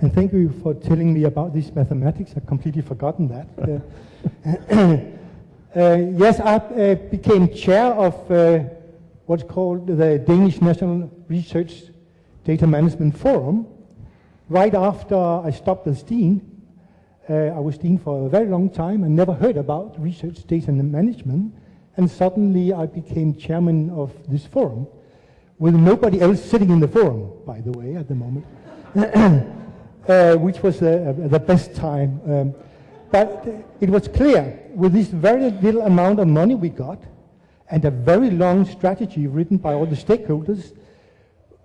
And thank you for telling me about this mathematics. I've completely forgotten that. Uh, uh, yes, I uh, became chair of uh, what's called the Danish National Research Data Management Forum right after I stopped as dean. Uh, I was dean for a very long time and never heard about research data management. And suddenly I became chairman of this forum with nobody else sitting in the forum, by the way, at the moment, uh, which was uh, the best time. Um, but it was clear with this very little amount of money we got and a very long strategy written by all the stakeholders,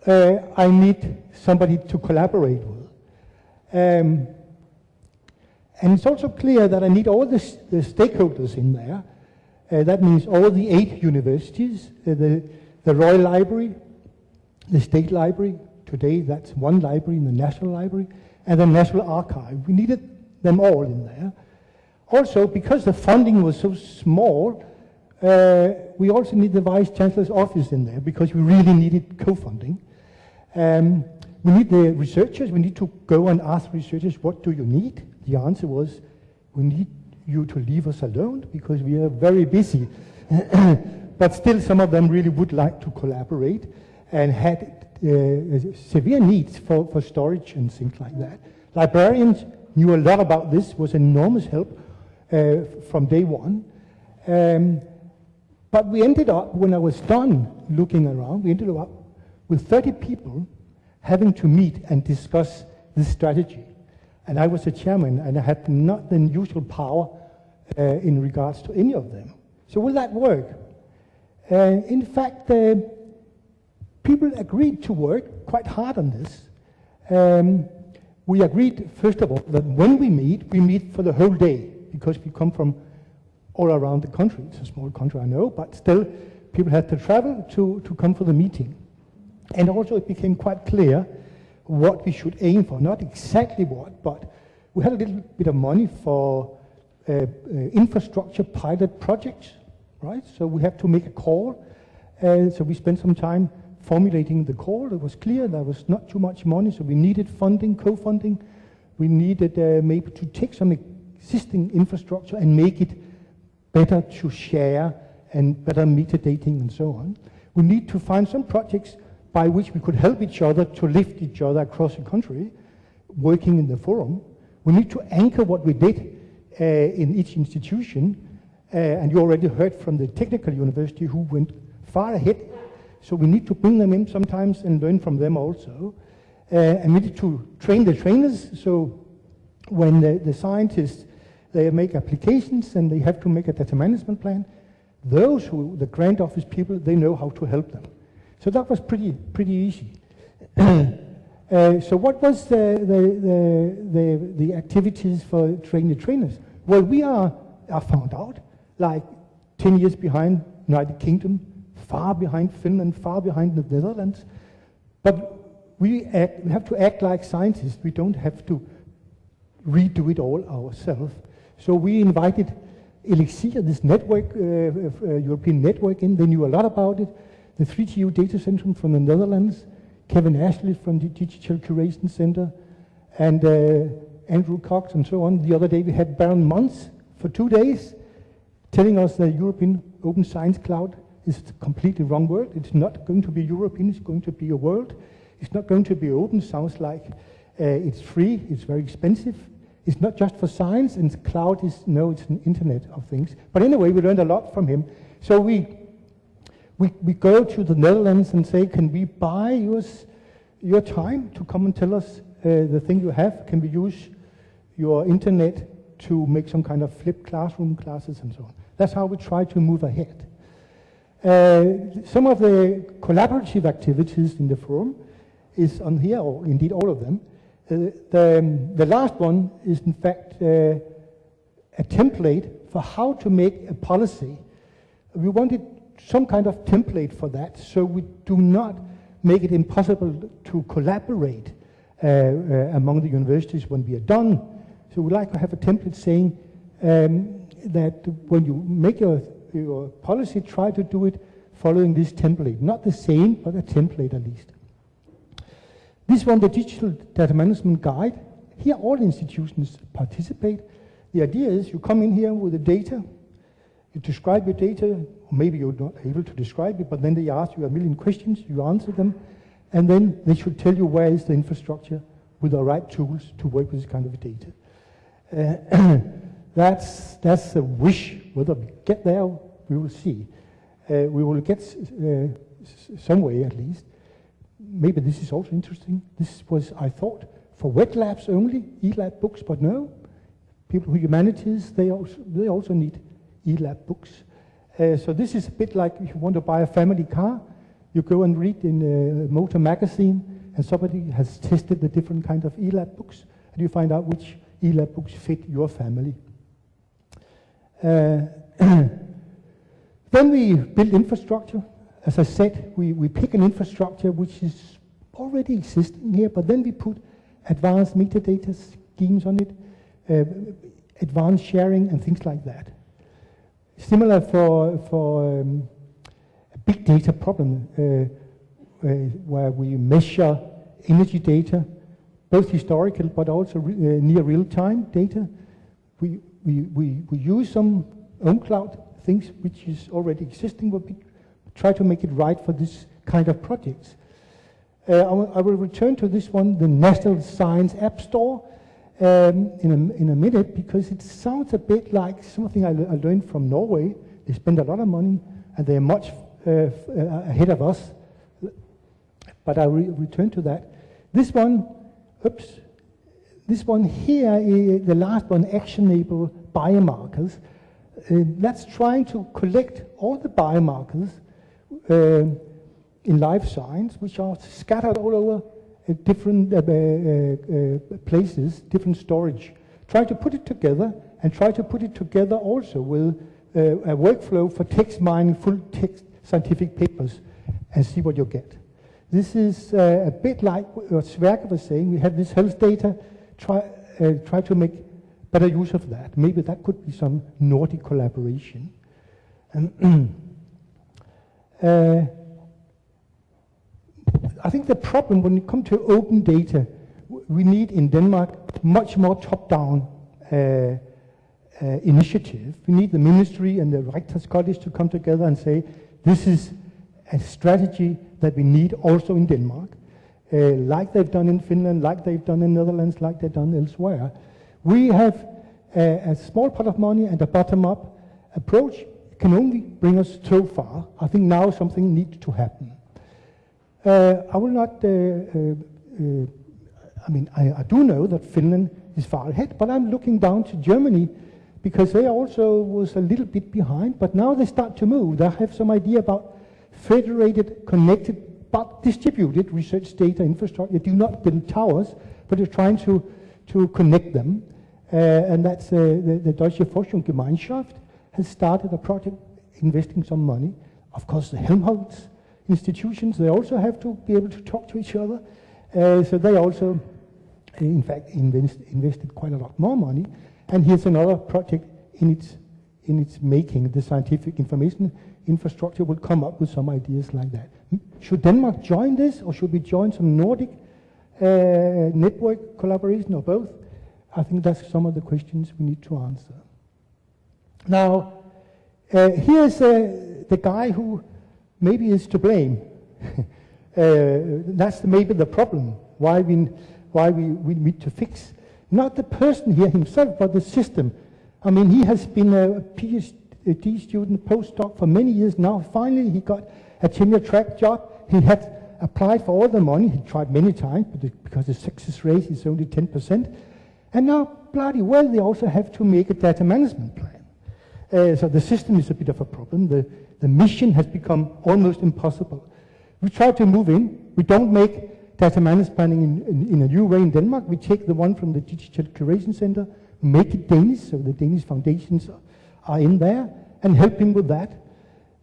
uh, I need somebody to collaborate with. Um, and it's also clear that I need all the, the stakeholders in there. Uh, that means all the eight universities, uh, the, the Royal Library, the State Library, today that's one library in the National Library, and the National Archive. We needed them all in there. Also, because the funding was so small, uh, we also need the Vice Chancellor's office in there because we really needed co-funding. Um, we need the researchers, we need to go and ask researchers, what do you need? The answer was, we need you to leave us alone because we are very busy. but still, some of them really would like to collaborate and had uh, severe needs for, for storage and things like that. Librarians knew a lot about this, was enormous help uh, from day one. Um, but we ended up, when I was done looking around, we ended up with 30 people having to meet and discuss this strategy. And I was the chairman, and I had not the usual power uh, in regards to any of them. So will that work? Uh, in fact, uh, people agreed to work quite hard on this. Um, we agreed, first of all, that when we meet, we meet for the whole day, because we come from all around the country. It's a small country, I know, but still, people had to travel to, to come for the meeting. And also it became quite clear what we should aim for, not exactly what, but we had a little bit of money for uh, uh, infrastructure pilot projects, right? So we have to make a call. Uh, so we spent some time formulating the call. It was clear there was not too much money, so we needed funding, co-funding. We needed uh, maybe to take some existing infrastructure and make it better to share and better metadating and so on. We need to find some projects by which we could help each other to lift each other across the country, working in the forum. We need to anchor what we did uh, in each institution, uh, and you already heard from the technical university who went far ahead. So we need to bring them in sometimes and learn from them also. Uh, and we need to train the trainers, so when the, the scientists they make applications and they have to make a data management plan, those who, the grant office people, they know how to help them. So that was pretty, pretty easy. uh, so what was the, the, the, the, activities for training the trainers? Well, we are, are found out like 10 years behind United Kingdom, far behind Finland, far behind the Netherlands. But we, act, we have to act like scientists. We don't have to redo it all ourselves. So we invited Elixir, this network, uh, uh, European network in. They knew a lot about it the 3TU Data Center from the Netherlands, Kevin Ashley from the Digital Curation Center, and uh, Andrew Cox and so on. The other day we had Barend Mons for two days telling us the European Open Science Cloud is a completely wrong word. It's not going to be European, it's going to be a world. It's not going to be open, sounds like uh, it's free, it's very expensive. It's not just for science, and cloud is, no, it's an internet of things. But anyway, we learned a lot from him. So we we, we go to the Netherlands and say, can we buy yours, your time to come and tell us uh, the thing you have? Can we use your internet to make some kind of flipped classroom classes and so on? That's how we try to move ahead. Uh, some of the collaborative activities in the forum is on here, or indeed all of them. Uh, the, um, the last one is in fact uh, a template for how to make a policy. We wanted some kind of template for that so we do not make it impossible to collaborate uh, uh, among the universities when we are done. So we like to have a template saying um, that when you make your, your policy, try to do it following this template. Not the same, but a template at least. This one, the Digital Data Management Guide. Here all institutions participate. The idea is you come in here with the data, you describe your data, or maybe you're not able to describe it, but then they ask you a million questions, you answer them, and then they should tell you where is the infrastructure with the right tools to work with this kind of data. Uh, that's, that's a wish. Whether we get there, we will see. Uh, we will get uh, some way at least. Maybe this is also interesting. This was, I thought, for wet labs only, eLab books, but no. People who humanities, they also, they also need eLab books. Uh, so this is a bit like if you want to buy a family car, you go and read in a motor magazine, and somebody has tested the different kind of eLab books, and you find out which eLab books fit your family. Uh, then we build infrastructure. As I said, we, we pick an infrastructure which is already existing here, but then we put advanced metadata schemes on it, uh, advanced sharing and things like that. Similar for, for um, a big data problem uh, uh, where we measure energy data, both historical but also re uh, near real-time data. We, we, we, we use some OwnCloud things which is already existing, but we try to make it right for this kind of projects. Uh, I, I will return to this one, the National Science App Store, um, in, a, in a minute because it sounds a bit like something I, I learned from Norway. They spend a lot of money and they're much uh, uh, ahead of us. But I will return to that. This one, oops, this one here, is the last one, actionable biomarkers. Uh, that's trying to collect all the biomarkers uh, in life science, which are scattered all over different uh, uh, uh, places, different storage. Try to put it together and try to put it together also with a workflow for text mining full text scientific papers and see what you get. This is uh, a bit like what Sverker was saying. We have this health data. Try, uh, try to make better use of that. Maybe that could be some Nordic collaboration. uh, I think the problem when it comes to open data, we need in Denmark much more top-down uh, uh, initiative. We need the ministry and the Rectors College to come together and say, this is a strategy that we need also in Denmark, uh, like they've done in Finland, like they've done in Netherlands, like they've done elsewhere. We have a, a small pot of money and a bottom-up approach can only bring us so far. I think now something needs to happen. Uh, I will not, uh, uh, I mean, I, I, do know that Finland is far ahead, but I'm looking down to Germany because they also was a little bit behind, but now they start to move. They have some idea about federated, connected, but distributed research data infrastructure. They do not build towers, but they're trying to, to connect them. Uh, and that's uh, the, the Deutsche Forschungsgemeinschaft has started a project investing some money. Of course, the Helmholtz institutions, they also have to be able to talk to each other. Uh, so they also, in fact, invest, invested quite a lot more money. And here's another project in its, in its making. The scientific information infrastructure will come up with some ideas like that. Should Denmark join this, or should we join some Nordic uh, network collaboration, or both? I think that's some of the questions we need to answer. Now, uh, here's uh, the guy who maybe is to blame. uh, that's maybe the problem, why, we, why we, we need to fix. Not the person here himself, but the system. I mean, he has been a PhD student, postdoc for many years now. Finally, he got a tenure track job. He had applied for all the money. He tried many times, but because the success rate is only 10%. And now, bloody well, they also have to make a data management plan. Uh, so the system is a bit of a problem. The, the mission has become almost impossible. We try to move in. We don't make data management planning in, in, in, a new way in Denmark. We take the one from the Digital Curation Center, make it Danish, so the Danish foundations are in there, and help him with that.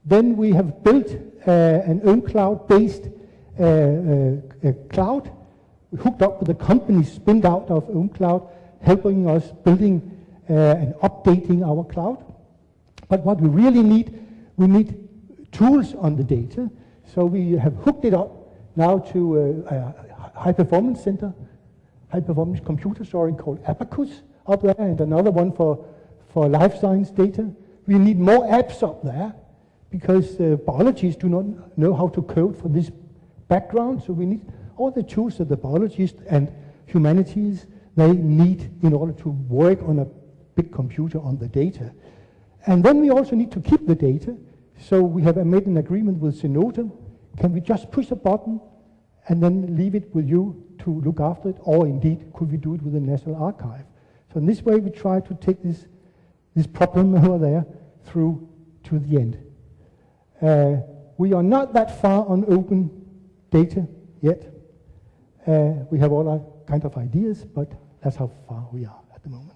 Then we have built uh, an own cloud-based cloud, hooked up with a company spinned out of OwnCloud, helping us building uh, and updating our cloud. But what we really need we need tools on the data. So we have hooked it up now to uh, a high performance center, high performance computer, sorry, called Abacus up there, and another one for, for life science data. We need more apps up there because uh, biologists do not know how to code for this background, so we need all the tools that the biologists and humanities they need in order to work on a big computer on the data. And then we also need to keep the data, so we have made an agreement with Zenodo. Can we just push a button and then leave it with you to look after it, or indeed could we do it with the National Archive? So in this way we try to take this, this problem over there through to the end. Uh, we are not that far on open data yet. Uh, we have all our kind of ideas, but that's how far we are at the moment.